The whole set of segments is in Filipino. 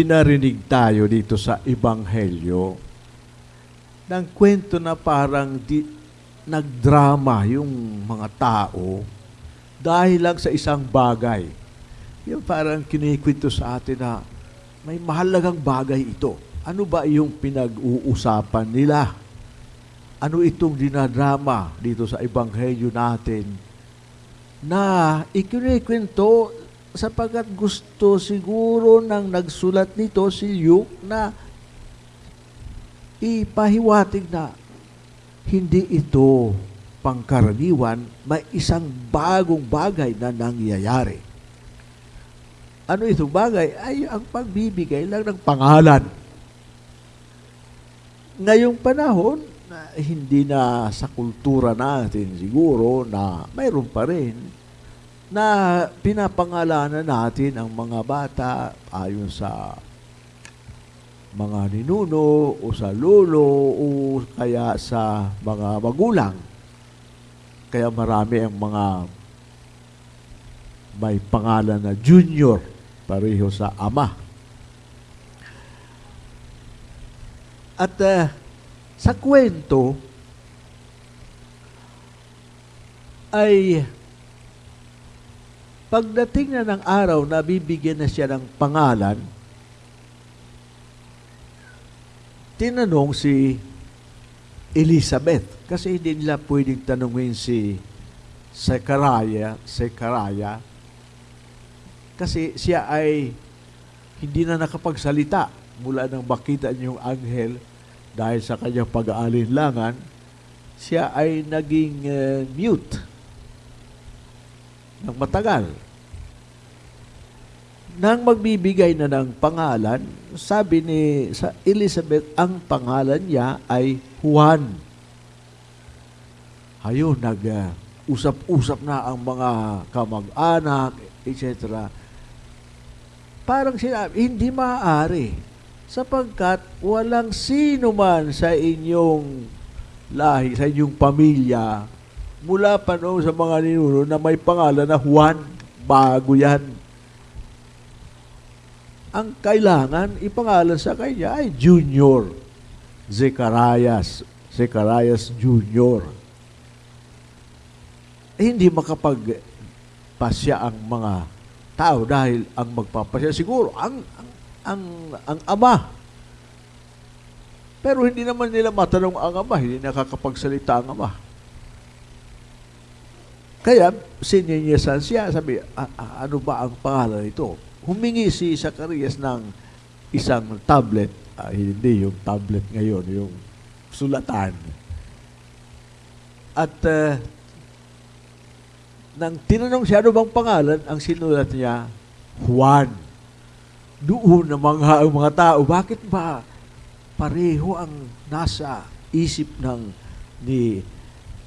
pinarinig tayo dito sa Ebanghelyo ng kwento na parang di, nagdrama yung mga tao dahil lang sa isang bagay. Yung parang kinikwento sa atin na may mahalagang bagay ito. Ano ba yung pinag-uusapan nila? Ano itong dinadrama dito sa Ebanghelyo natin na ikinikwento sapagkat gusto siguro ng nagsulat nito si Luke na ipahiwatig na hindi ito pangkaraniwan, may isang bagong bagay na nangyayari. Ano itong bagay? Ay ang pagbibigay lang ng pangalan. Ngayong panahon, na hindi na sa kultura natin siguro na mayroon pa rin na pinapangalanan natin ang mga bata ayon sa mga ninuno o sa lolo o kaya sa mga magulang. Kaya marami ang mga may pangalan na junior pareho sa ama. At uh, sa kwento ay pagdating na ng araw na bibigyan na siya ng pangalan, tinanong si Elizabeth kasi hindi nila pwedeng tanungin si Sekaraya, Sekaraya kasi siya ay hindi na nakapagsalita mula nang makita niyong anghel dahil sa kanyang pag-aalinlangan, siya ay naging uh, mute ng matagal. Nang magbibigay na ng pangalan, sabi ni sa Elizabeth, ang pangalan niya ay Juan. Ayun, nag-usap-usap na ang mga kamag-anak, etc. Parang sinabi, hindi maaari sapagkat walang sino man sa inyong lahi, sa inyong pamilya, mula pa noon sa mga ninuno na may pangalan na Juan, bago yan. Ang kailangan ipangalan sa kanya ay Junior, Zecharias, Zecharias Junior. Eh, hindi makapagpasya ang mga tao dahil ang magpapasya siguro ang, ang ang, ang ama. Pero hindi naman nila matanong ang ama, hindi nakakapagsalita ang ama. Kaya, sininyasan siya, sabi, ano ba ang pangalan nito? Humingi si Zacarias ng isang tablet, ah, hindi yung tablet ngayon, yung sulatan. At uh, nang tinanong siya, ano bang pangalan? Ang sinulat niya, Juan doon ng mga, ang mga tao, bakit ba pareho ang nasa isip ng ni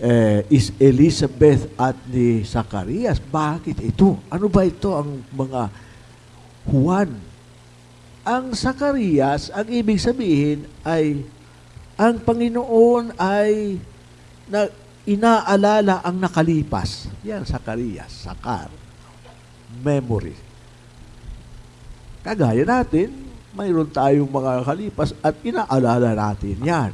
eh, is Elizabeth at ni Zacarias? Bakit ito? Ano ba ito ang mga Juan? Ang Zacarias, ang ibig sabihin ay ang Panginoon ay na inaalala ang nakalipas. Yan, Zacarias, Sakar. Memory. Kagaya natin, mayroon tayong mga kalipas at inaalala natin yan.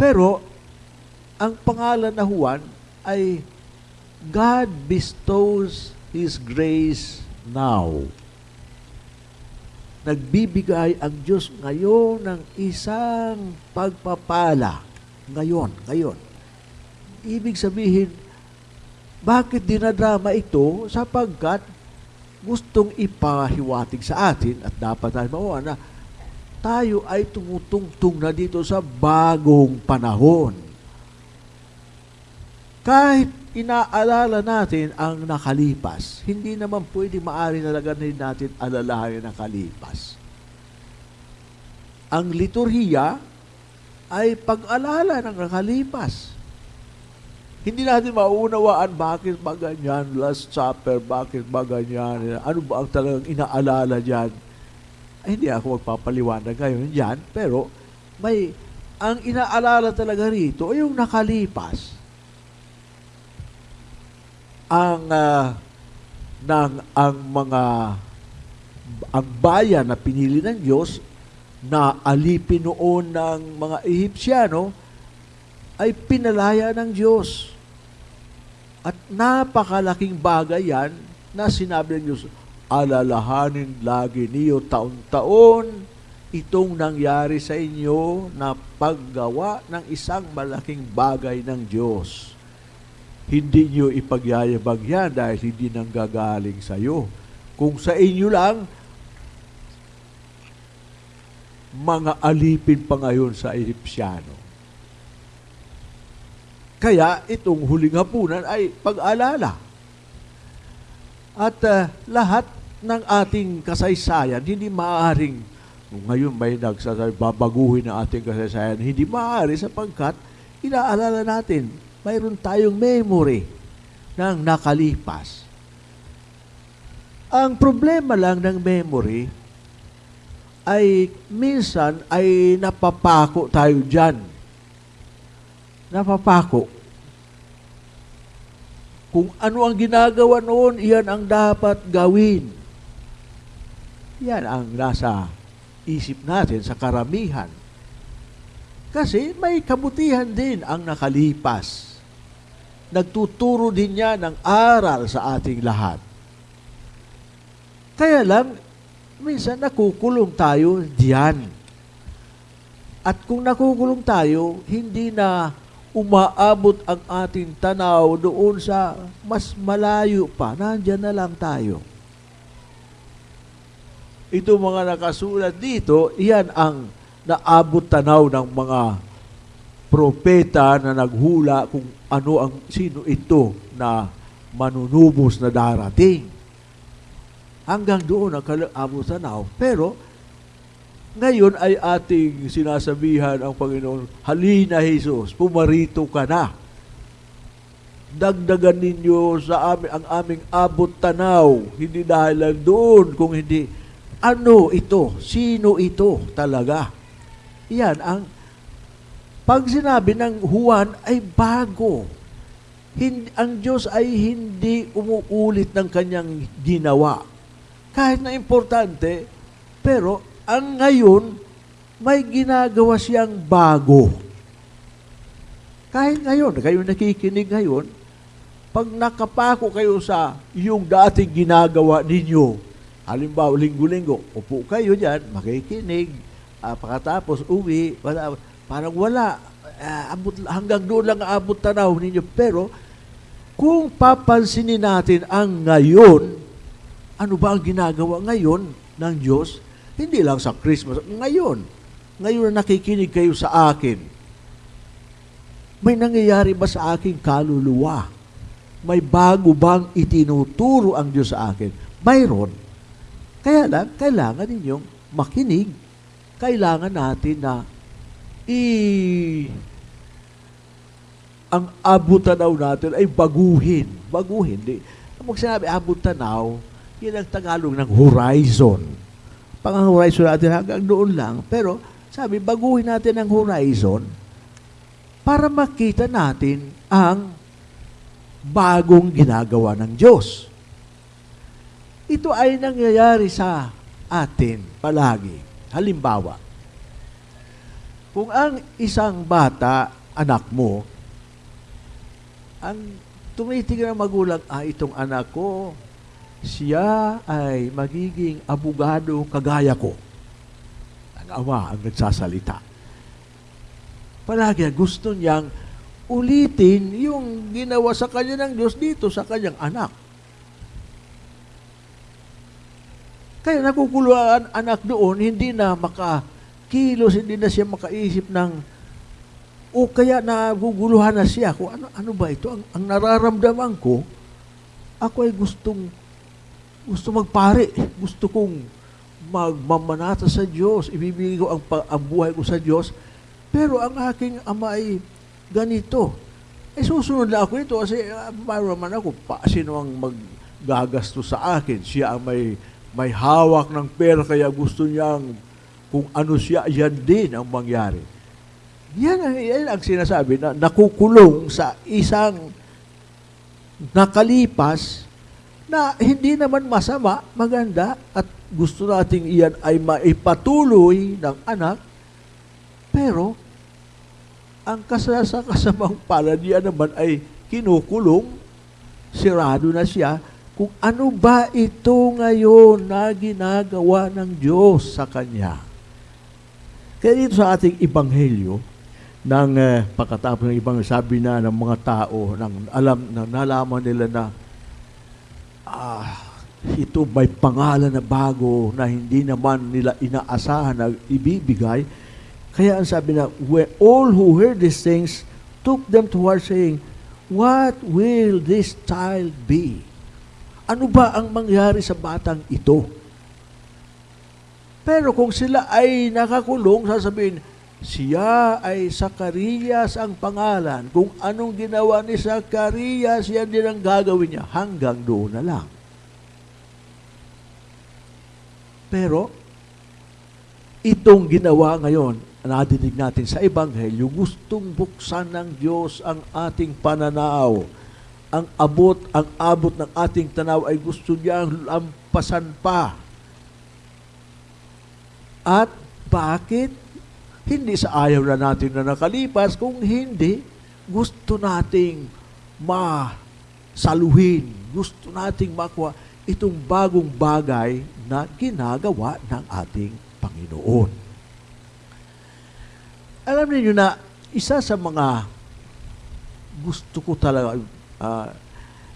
Pero, ang pangalan na Juan ay God bestows His grace now. Nagbibigay ang Diyos ngayon ng isang pagpapala. Ngayon, ngayon. Ibig sabihin, bakit dinadrama ito? Sapagkat gustong ipahiwatig sa atin at dapat tayo mawa na tayo ay tumutungtong na dito sa bagong panahon. Kahit inaalala natin ang nakalipas, hindi naman pwede maari na laganin natin alalahanin ang nakalipas. Ang liturhiya ay pag-alala ng nakalipas. Hindi natin mauunawaan bakit ba ganyan, Last Supper, bakit ba ganyan, ano ba ang talagang inaalala dyan. Ay, hindi ako magpapaliwanag ngayon dyan, pero may, ang inaalala talaga rito ay yung nakalipas. Ang uh, ng ang mga ang bayan na pinili ng Diyos na alipin noon ng mga Ehipsyano ay pinalaya ng Diyos. At napakalaking bagay yan na sinabi ng Diyos, alalahanin lagi niyo taon-taon itong nangyari sa inyo na paggawa ng isang malaking bagay ng Diyos. Hindi niyo ipagyayabag yan dahil hindi nanggagaling sa iyo. Kung sa inyo lang, mga alipin pa ngayon sa Egyptiano. Kaya itong huling hapunan ay pag-alala. At uh, lahat ng ating kasaysayan, hindi maaaring, ngayon may nagsasabi, babaguhin ang ating kasaysayan, hindi maaari sapagkat inaalala natin, mayroon tayong memory ng nakalipas. Ang problema lang ng memory ay minsan ay napapako tayo dyan. Napapako. Kung ano ang ginagawa noon, iyan ang dapat gawin. Yan ang nasa isip natin sa karamihan. Kasi may kabutihan din ang nakalipas. Nagtuturo din niya ng aral sa ating lahat. Kaya lang, minsan nakukulong tayo diyan. At kung nakukulong tayo, hindi na umaabot ang ating tanaw doon sa mas malayo pa. Nandyan na lang tayo. Ito mga nakasulat dito, iyan ang naabot tanaw ng mga propeta na naghula kung ano ang sino ito na manunubos na darating. Hanggang doon ang abot tanaw. Pero ngayon ay ating sinasabihan ang Panginoon, halina Jesus, pumarito ka na. Dagdagan ninyo sa amin ang aming abot tanaw, hindi dahil lang doon, kung hindi, ano ito? Sino ito talaga? Yan, ang pag sinabi ng Juan ay bago. Hindi, ang Diyos ay hindi umuulit ng kanyang ginawa. Kahit na importante, pero ang ngayon, may ginagawa siyang bago. Kahit ngayon, kayo nakikinig ngayon, pag nakapako kayo sa yung dating ginagawa ninyo, halimbawa, linggo-linggo, upo kayo dyan, makikinig, uh, pagkatapos uwi, wala, parang wala, uh, abot, hanggang doon lang abot tanaw ninyo. Pero, kung papansinin natin ang ngayon, ano ba ang ginagawa ngayon ng Diyos? Hindi lang sa Christmas, ngayon. Ngayon na nakikinig kayo sa akin. May nangyayari ba sa aking kaluluwa? May bago bang itinuturo ang Diyos sa akin? Mayroon. Kaya lang, kailangan ninyong makinig. Kailangan natin na i ang abot tanaw natin ay baguhin. Baguhin. Di, pag sinabi abot tanaw, yan ang Tagalog ng horizon. Pang ang horizon natin hanggang doon lang. Pero sabi, baguhin natin ang horizon para makita natin ang bagong ginagawa ng Diyos. Ito ay nangyayari sa atin palagi. Halimbawa, kung ang isang bata, anak mo, ang tumitingin ng magulang, ah, itong anak ko, siya ay magiging abogado kagaya ko. Ang ama ang nagsasalita. Palagi gusto niyang ulitin yung ginawa sa kanya ng Diyos dito sa kanyang anak. Kaya nakukuluan anak doon, hindi na makakilos, hindi na siya makaisip ng o kaya naguguluhan na siya kung ano, ano ba ito? Ang, ang nararamdaman ko, ako ay gustong gusto magpare. Gusto kong magmamanata sa Diyos. Ibibigay ko ang, ang buhay ko sa Diyos. Pero ang aking ama ay ganito. Eh susunod na ako ito kasi uh, naman ako, pa, sino ang maggagasto sa akin? Siya ang may, may hawak ng pera kaya gusto niyang kung ano siya, yan din ang mangyari. Yan yan ang sinasabi na nakukulong sa isang nakalipas na hindi naman masama, maganda, at gusto nating iyan ay maipatuloy ng anak, pero ang kasasa kasamang palad niya naman ay kinukulong, sirado na siya, kung ano ba ito ngayon na ginagawa ng Diyos sa Kanya. Kaya dito sa ating Ibanghelyo, ng eh, pagkatapos ng ibang sabi na ng mga tao, nang alam, na nalaman nila na ah, ito may pangalan na bago na hindi naman nila inaasahan na ibibigay. Kaya ang sabi na, all who heard these things took them to heart saying, What will this child be? Ano ba ang mangyari sa batang ito? Pero kung sila ay nakakulong, sasabihin, siya ay Sakarias ang pangalan. Kung anong ginawa ni Sakarias, yan din ang gagawin niya. Hanggang doon na lang. Pero, itong ginawa ngayon, nadinig natin sa Ebanghelyo, gustong buksan ng Diyos ang ating pananaw. Ang abot, ang abot ng ating tanaw ay gusto niyang lampasan pa. At bakit? Hindi sa ayaw na natin na nakalipas, kung hindi, gusto nating masaluhin, gusto nating makuha itong bagong bagay na ginagawa ng ating Panginoon. Alam niyo na isa sa mga gusto ko talaga, uh,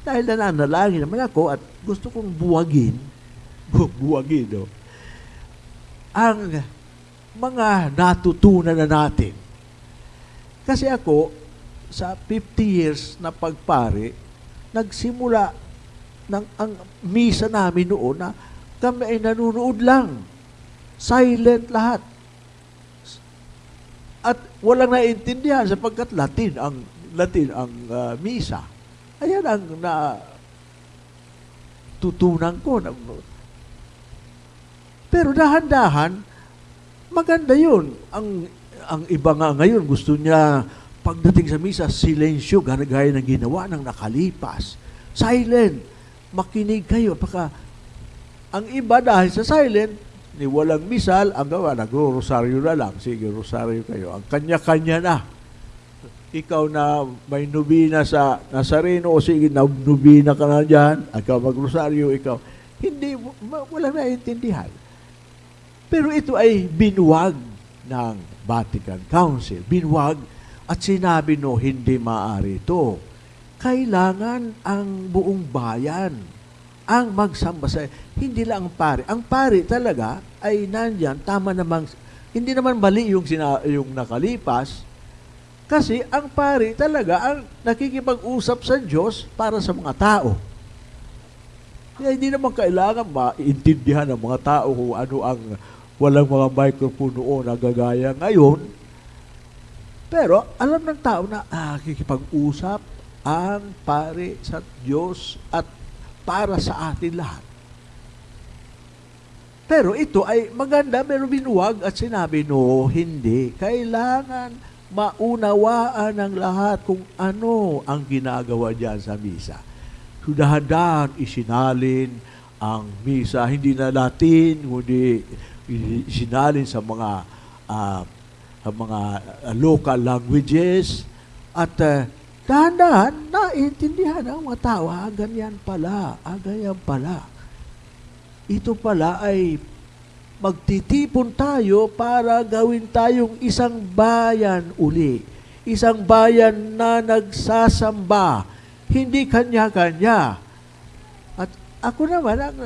dahil nananalangin naman ako at gusto kong buwagin, bu buwagin, no? ang mga natutunan na natin. Kasi ako, sa 50 years na pagpare, nagsimula ng ang misa namin noon na kami ay nanunood lang. Silent lahat. At walang naiintindihan sapagkat Latin ang Latin ang uh, misa. Ayan ang na tutunan ko. Pero dahan-dahan, maganda yun. Ang, ang iba nga ngayon, gusto niya pagdating sa misa, silensyo, gaya ng ginawa ng nakalipas. Silent. Makinig kayo. Paka, ang iba dahil sa silent, ni walang misal, ang gawa, nagro-rosaryo na lang. Sige, rosaryo kayo. Ang kanya-kanya na. Ikaw na may nubina sa Nazareno, o sige, nubina ka na dyan, ikaw mag-rosaryo, ikaw. Hindi, wala naiintindihan. Pero ito ay binuwag ng Vatican Council. Binuwag at sinabi no, hindi maaari ito. Kailangan ang buong bayan ang magsamba sa hindi lang ang pari. Ang pari talaga ay nandyan, tama namang, hindi naman mali yung, sina, yung nakalipas, kasi ang pari talaga ang nakikipag-usap sa Diyos para sa mga tao. Kaya hindi naman kailangan maintindihan ng mga tao kung ano ang walang mga microphone noon na gagaya ngayon. Pero alam ng tao na ah, kikipag-usap ang pare sa Diyos at para sa atin lahat. Pero ito ay maganda pero binuwag at sinabi, no, hindi. Kailangan maunawaan ng lahat kung ano ang ginagawa diyan sa misa. Sudahan-dahan isinalin ang misa, hindi na Latin, kundi isinalin sa mga uh, sa mga local languages at uh, dahan-dahan naiintindihan ang mga tao, ah, ganyan pala, ah, ganyan pala. Ito pala ay magtitipon tayo para gawin tayong isang bayan uli. Isang bayan na nagsasamba, hindi kanya-kanya. At ako naman, ang,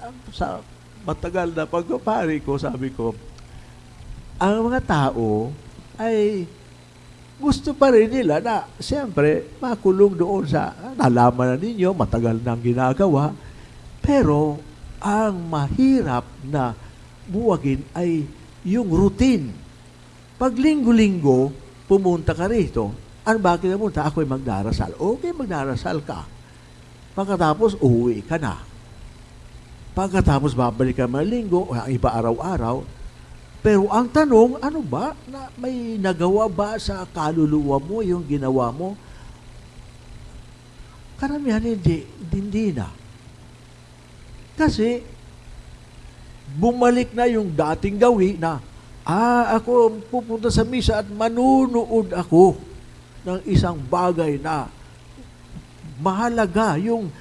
ang, sa matagal na pagpapari ko, sabi ko, ang mga tao ay gusto pa rin nila na siyempre makulong doon sa nalaman na ninyo, matagal nang ginagawa. Pero ang mahirap na buwagin ay yung routine. Pag linggo-linggo, pumunta ka rito. Ano bakit pumunta? Ako'y magdarasal. Okay, magdarasal ka. Pagkatapos, uuwi ka na. Pagkatapos babalik ka mga linggo, o ang iba araw-araw. Pero ang tanong, ano ba? Na may nagawa ba sa kaluluwa mo yung ginawa mo? Karamihan hindi, hindi na. Kasi, bumalik na yung dating gawi na, ah, ako pupunta sa misa at manunood ako ng isang bagay na mahalaga. Yung,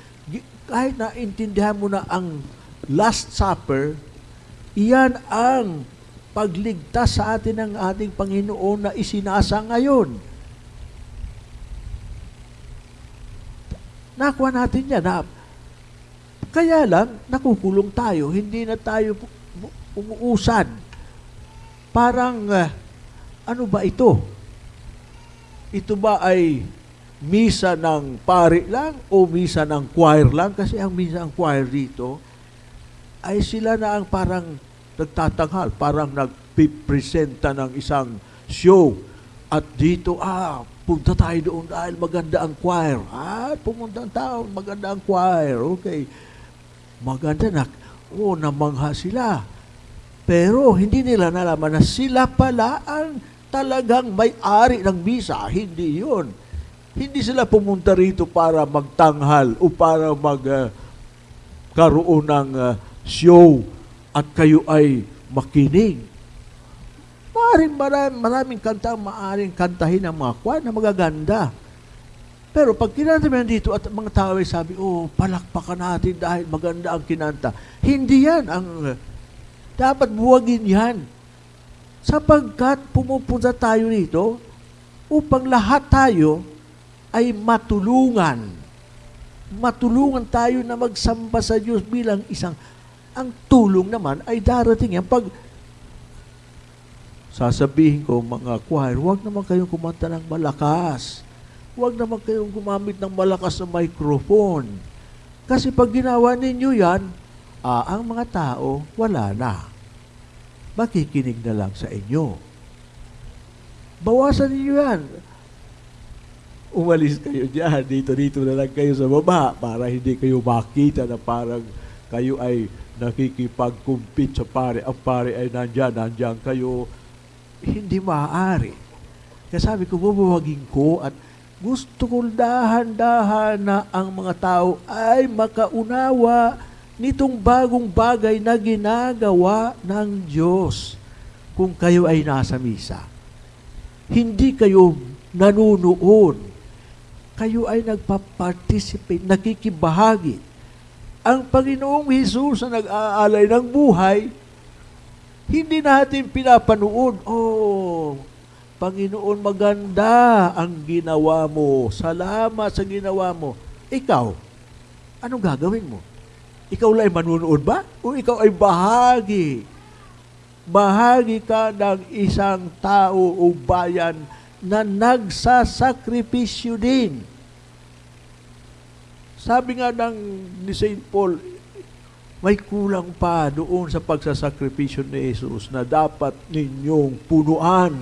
kahit na intindihan mo na ang Last Supper, iyan ang pagligtas sa atin ng ating Panginoon na isinasa ngayon. Nakuha natin yan. Na, kaya lang, nakukulong tayo. Hindi na tayo umuusad. Parang, ah, ano ba ito? Ito ba ay misa ng pari lang o misa ng choir lang? Kasi ang misa ng choir dito ay sila na ang parang nagtatanghal, parang nagpipresenta ng isang show. At dito, ah, punta tayo doon dahil maganda ang choir. Ah, pumunta ang tao, maganda ang choir. Okay. Maganda na. Oh, namangha sila. Pero hindi nila nalaman na sila pala ang talagang may-ari ng misa. Hindi yun. Hindi sila pumunta rito para magtanghal o para mag ah, karoon ng ah, show at kayo ay makinig. Maaaring maraming, maraming kanta ang maaaring kantahin ng mga kwan na magaganda. Pero pag kinanta mo dito at mga tao ay sabi, oh, palakpakan natin dahil maganda ang kinanta. Hindi yan ang dapat buwagin yan. Sapagkat pumupunta tayo rito upang lahat tayo ay matulungan. Matulungan tayo na magsamba sa Diyos bilang isang ang tulong naman ay darating yan pag sasabihin ko mga choir, huwag naman kayong kumanta ng malakas. Huwag naman kayong gumamit ng malakas na microphone. Kasi pag ginawa ninyo yan, ah, ang mga tao, wala na. Makikinig na lang sa inyo. Bawasan ninyo yan. Umalis kayo dyan. Dito-dito na lang kayo sa baba para hindi kayo makita na parang kayo ay nakikipag-compete sa pare. Ang pare ay nandyan, nandyan kayo. Hindi maaari. Kaya sabi ko, bubuwagin ko at gusto ko dahan-dahan na ang mga tao ay makaunawa nitong bagong bagay na ginagawa ng Diyos kung kayo ay nasa misa. Hindi kayo nanunood. Kayo ay nagpa-participate, nakikibahagi. Ang Panginoong Jesus na nag-aalay ng buhay, hindi natin pinapanood, oh, Panginoon, maganda ang ginawa mo. Salamat sa ginawa mo. Ikaw, anong gagawin mo? Ikaw lang ay manunood ba? O ikaw ay bahagi? Bahagi ka ng isang tao o bayan na nagsasakripisyo din. Sabi nga ng ni St. Paul, may kulang pa doon sa pagsasakripisyo ni Jesus na dapat ninyong punuan.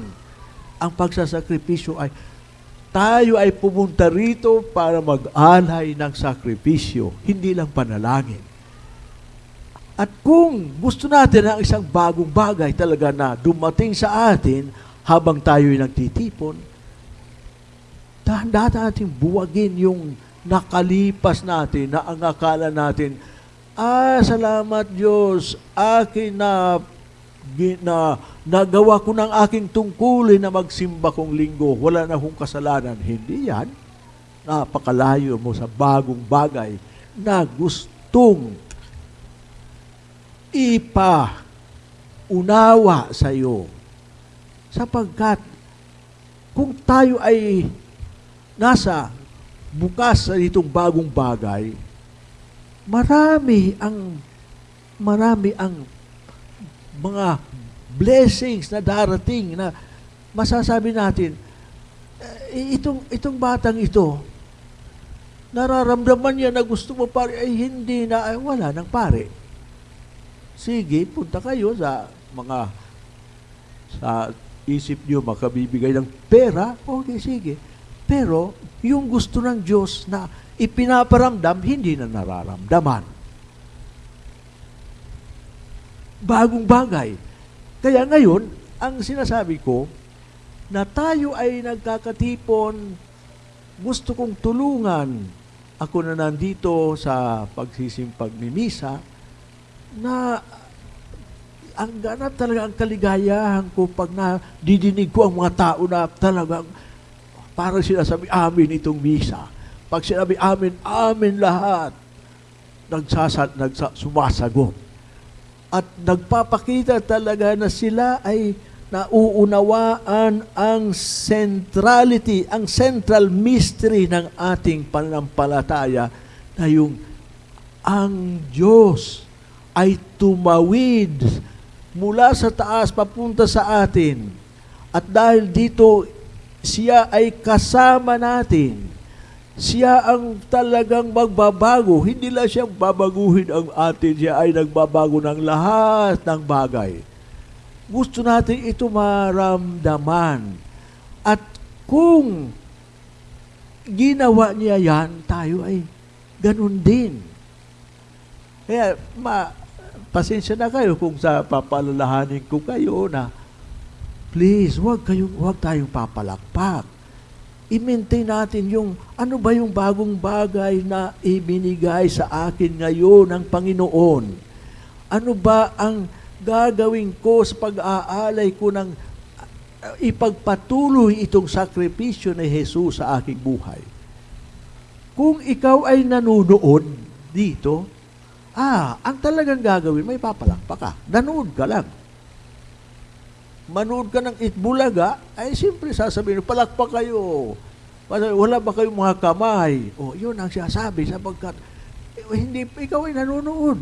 Ang pagsasakripisyo ay tayo ay pumunta rito para mag-alay ng sakripisyo, hindi lang panalangin. At kung gusto natin ang isang bagong bagay talaga na dumating sa atin habang tayo ay nagtitipon, dahan-dahan natin buwagin yung nakalipas natin na ang akala natin, ah, salamat Diyos, akin na, na nagawa ko ng aking tungkulin na magsimba kong linggo, wala na akong kasalanan. Hindi yan. Napakalayo mo sa bagong bagay na gustong ipa unawa sa iyo. Sapagkat kung tayo ay nasa bukas sa itong bagong bagay, marami ang marami ang mga blessings na darating na masasabi natin eh, itong itong batang ito nararamdaman niya na gusto mo pare ay hindi na ay wala nang pare. Sige punta kayo sa mga sa isip niyo makabibigay ng pera. Okay sige. Pero yung gusto ng Diyos na ipinaparamdam, hindi na nararamdaman. Bagong bagay. Kaya ngayon, ang sinasabi ko, na tayo ay nagkakatipon, gusto kong tulungan ako na nandito sa pagsisimpag ni Misa, na ang ganap talaga ang kaligayahan ko pag na didinig ko ang mga tao na talagang parang sinasabi amin itong misa. Pag sinabi amin, amin lahat. Nagsasat, nagsa, sumasagot. At nagpapakita talaga na sila ay nauunawaan ang centrality, ang central mystery ng ating pananampalataya na yung ang Diyos ay tumawid mula sa taas papunta sa atin. At dahil dito, siya ay kasama natin. Siya ang talagang magbabago. Hindi lang siya babaguhin ang atin. Siya ay nagbabago ng lahat ng bagay. Gusto natin ito maramdaman. At kung ginawa niya yan, tayo ay ganun din. Kaya, ma, pasensya na kayo kung sa papalalahanin ko kayo na please, wag kayong wag tayong papalakpak. I-maintain natin yung ano ba yung bagong bagay na ibinigay sa akin ngayon ng Panginoon. Ano ba ang gagawin ko sa pag-aalay ko ng uh, ipagpatuloy itong sakripisyo ni Jesus sa aking buhay. Kung ikaw ay nanunood dito, ah, ang talagang gagawin, may papalakpak ka. Nanood ka lang manood ka ng Itbulaga, ay siyempre sasabihin, palakpak kayo. Wala ba kayong mga kamay? O, yun ang sinasabi sapagkat eh, hindi, ikaw ay nanonood.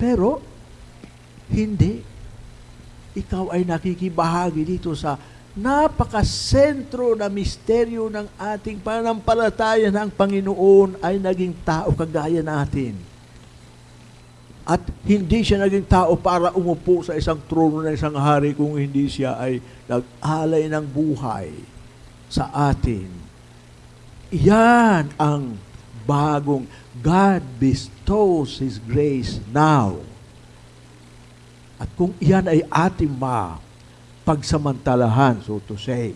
Pero, hindi. Ikaw ay nakikibahagi dito sa napakasentro na misteryo ng ating pananampalataya ng Panginoon ay naging tao kagaya natin at hindi siya naging tao para umupo sa isang trono ng isang hari kung hindi siya ay nag-alay ng buhay sa atin. Iyan ang bagong God bestows His grace now. At kung iyan ay ating ma pagsamantalahan, so to say,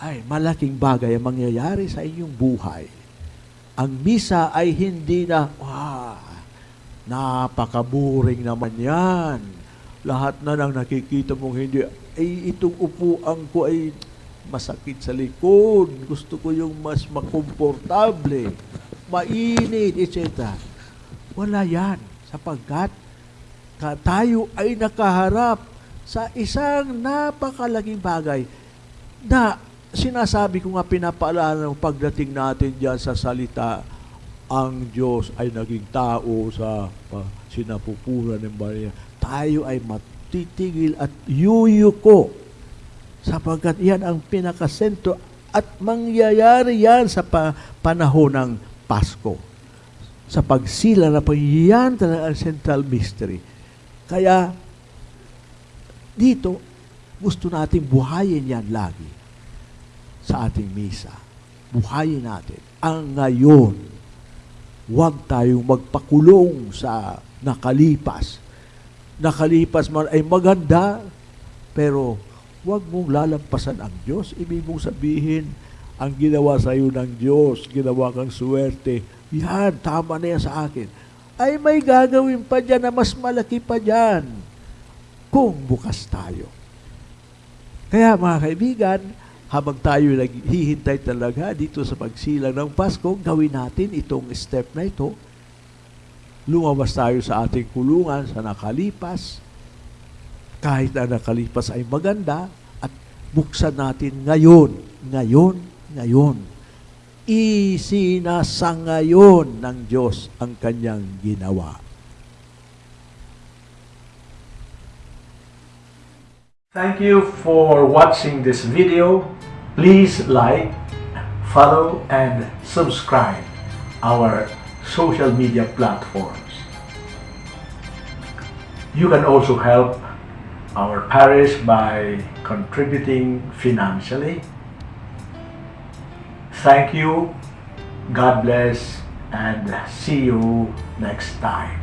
ay malaking bagay ang mangyayari sa inyong buhay. Ang misa ay hindi na, wow, Napakaburing naman yan. Lahat na lang nakikita mong hindi, ay itong upuan ko ay masakit sa likod. Gusto ko yung mas makomportable, mainit, etc. Wala yan. Sapagkat tayo ay nakaharap sa isang napakalaking bagay na sinasabi ko nga pinapaalala ng pagdating natin diyan sa salita ang Diyos ay naging tao sa uh, sinapupunan ng Maria. Tayo ay matitigil at yuyuko sapagkat yan ang pinakasentro at mangyayari yan sa pa- panahon ng Pasko. Sa pagsila na po, yan talaga ang central mystery. Kaya, dito, gusto natin buhayin yan lagi sa ating misa. Buhayin natin ang ngayon huwag tayong magpakulong sa nakalipas. Nakalipas man ay maganda, pero huwag mong lalampasan ang Diyos. Ibig mong sabihin, ang ginawa sa iyo ng Diyos, ginawa kang swerte, yan, tama na yan sa akin. Ay may gagawin pa dyan na mas malaki pa dyan kung bukas tayo. Kaya mga kaibigan, habang tayo naghihintay talaga dito sa pagsilang ng Pasko, gawin natin itong step na ito. Lumabas tayo sa ating kulungan sa nakalipas. Kahit na nakalipas ay maganda at buksan natin ngayon, ngayon, ngayon. Isinasangayon ng Diyos ang kanyang ginawa. Thank you for watching this video. Please like, follow, and subscribe our social media platforms. You can also help our parish by contributing financially. Thank you, God bless, and see you next time.